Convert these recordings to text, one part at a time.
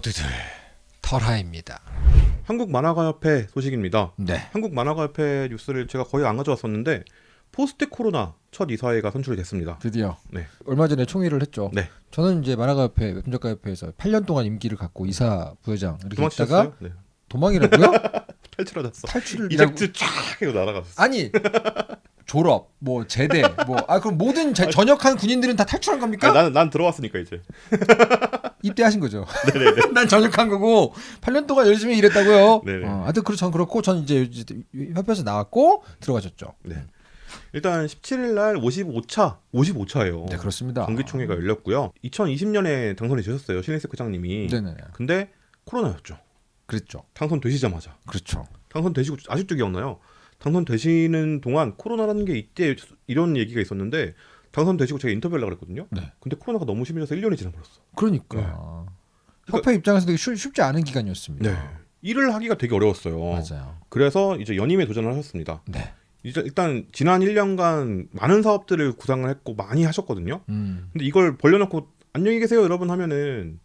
모두들 털하입니다. 한국 만화가협회 소식입니다. 네. 한국 만화가협회 뉴스를 제가 거의 안 가져왔었는데 포스트 코로나 첫 이사회가 선출이 됐습니다. 드디어 네. 얼마 전에 총회를 했죠. 네. 저는 이제 만화가협회 웹작가협회에서 8년 동안 임기를 갖고 이사 부회장 이렇게 있다가 도망치셨어요? 네. 도망이라고요? 탈출하셨어. 탈출을 이라고 eject 쫙 하고 날아갔어. 아니 졸업 뭐 제대 뭐 아 그럼 모든 제- 전역한 군인들은 다 탈출한 겁니까? 아니, 나는 난 들어왔으니까 이제. 입대하신 거죠. 난 전역한 거고 8년 동안 열심히 일했다고요. 네네. 어, 하여튼 그렇 전 그렇고 전 이제 협회에서 나왔고 들어가셨죠. 네. 일단 17일 날 55차, 55차예요. 네 그렇습니다. 정기총회가 열렸고요. 2020년에 당선이 되셨어요. 신혜석 회장님이. 네네 근데 코로나였죠. 그랬죠. 당선되시자마자. 그렇죠. 당선되시고 아직도 기억나요. 당선되시는 동안 코로나라는 게 이때 이런 얘기가 있었는데 당선되시고 제가 인터뷰하려고 그랬거든요. 네. 근데 코로나가 너무 심해져서 1년이 지나버렸어. 그러니까 네. 협회 입장에서 되게 쉽, 쉽지 않은 기간이었습니다. 네. 일을 하기가 되게 어려웠어요. 맞아요. 그래서 이제 연임에 도전을 하셨습니다. 네. 이제 일단 지난 1년간 많은 사업들을 구상을 했고 많이 하셨거든요. 음 근데 이걸 벌려놓고 안녕히 계세요 여러분 하면은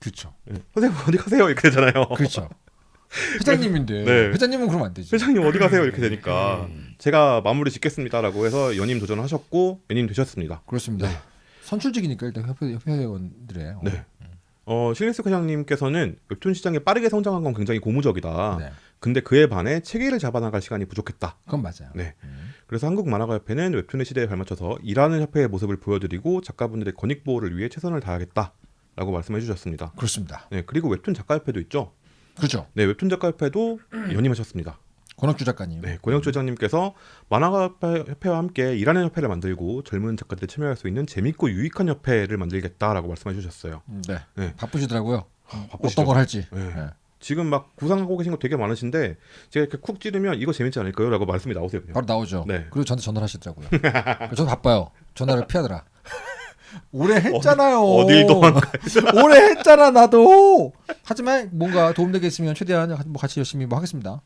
그렇죠. 예, 선생님 어디 가세요 이렇게 되잖아요. 그렇죠. 회장님인데 네. 회장님은 그러면 안 되지. 회장님 어디 가세요 이렇게 되니까 음. 제가 마무리 짓겠습니다라고 해서 연임 도전하셨고 연임 되셨습니다. 그렇습니다. 네. 선출직이니까 일단 협회 협회원들의 네. 어, 실리스 회장님께서는 웹툰 시장이 빠르게 성장한 건 굉장히 고무적이다. 네. 근데 그에 반해 체계를 잡아나갈 시간이 부족했다. 그건 맞아요. 네. 음. 그래서 한국 만화가협회는 웹툰의 시대에 발맞춰서 일하는 협회의 모습을 보여드리고 작가분들의 권익 보호를 위해 최선을 다하겠다라고 말씀해 주셨습니다. 그렇습니다. 네, 그리고 웹툰 작가협회도 있죠. 그렇죠. 네, 웹툰 작가협회도 연임하셨습니다. 권학주 작가님. 네, 권영주 회장님께서 만화가협회와 함께 일하는 협회를 만들고 젊은 작가들이 참여할 수 있는 재밌고 유익한 협회를 만들겠다라고 말씀해 주셨어요. 네. 네. 바쁘시더라고요. 바쁘시죠. 어떤 걸 할지. 네. 네. 지금 막 구상하고 계신 거 되게 많으신데 제가 이렇게 쿡 찌르면 이거 재밌지 않을까요? 라고 말씀이 나오세요. 그냥. 바로 나오죠. 네. 그리고 저한테 전화를 하시더라고요. 저도 바빠요. 전화를 피하더라. 오래 했잖아요. 어딜 도망가요? 오래 했잖아 나도. 하지만 뭔가 도움되겠으면 최대한 뭐 같이 열심히 뭐 하겠습니다.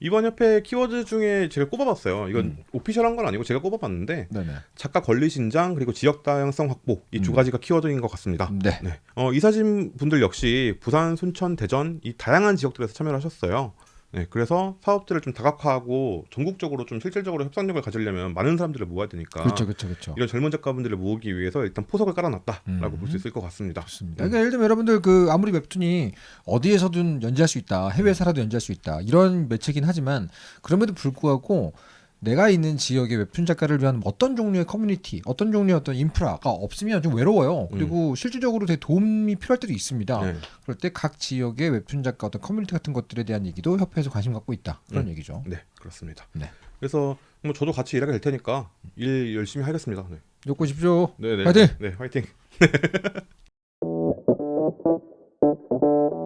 이번 협회 키워드 중에 제가 꼽아봤어요. 이건 음. 오피셜한 건 아니고 제가 꼽아봤는데 네네. 작가 권리 신장 그리고 지역 다양성 확보 이두 음. 가지가 키워드인 것 같습니다. 네. 네. 어, 이사진 분들 역시 부산, 순천, 대전 이 다양한 지역들에서 참여를 하셨어요. 네, 그래서 사업들을 좀 다각화하고 전국적으로 좀 실질적으로 협상력을 가지려면 많은 사람들을 모아야 되니까 그렇죠, 그렇죠, 그렇죠. 이런 젊은 작가분들을 모으기 위해서 일단 포석을 깔아놨다라고 음. 볼수 있을 것 같습니다. 좋습니다. 그러니까 예를 들면 여러분들 그 아무리 웹툰이 어디에서든 연재할 수 있다, 해외에 살아도 연재할 수 있다 이런 매체긴 하지만 그럼에도 불구하고 내가 있는 지역의 웹툰 작가를 위한 어떤 종류의 커뮤니티, 어떤 종류의 어떤 인프라가 없으면 좀 외로워요. 음. 그리고 음. 실질적으로 되게 도움이 필요할 때도 있습니다. 네. 그럴 때 각 지역의 웹툰 작가 어떤 커뮤니티 같은 것들에 대한 얘기도 협회에서 관심 갖고 있다. 그런 음. 얘기죠. 네, 그렇습니다. 네. 그래서 뭐 저도 같이 일하게 될 테니까 일 열심히 하겠습니다. 네. 욕고 싶죠. 네, 네. 화이팅. 네, 화이팅.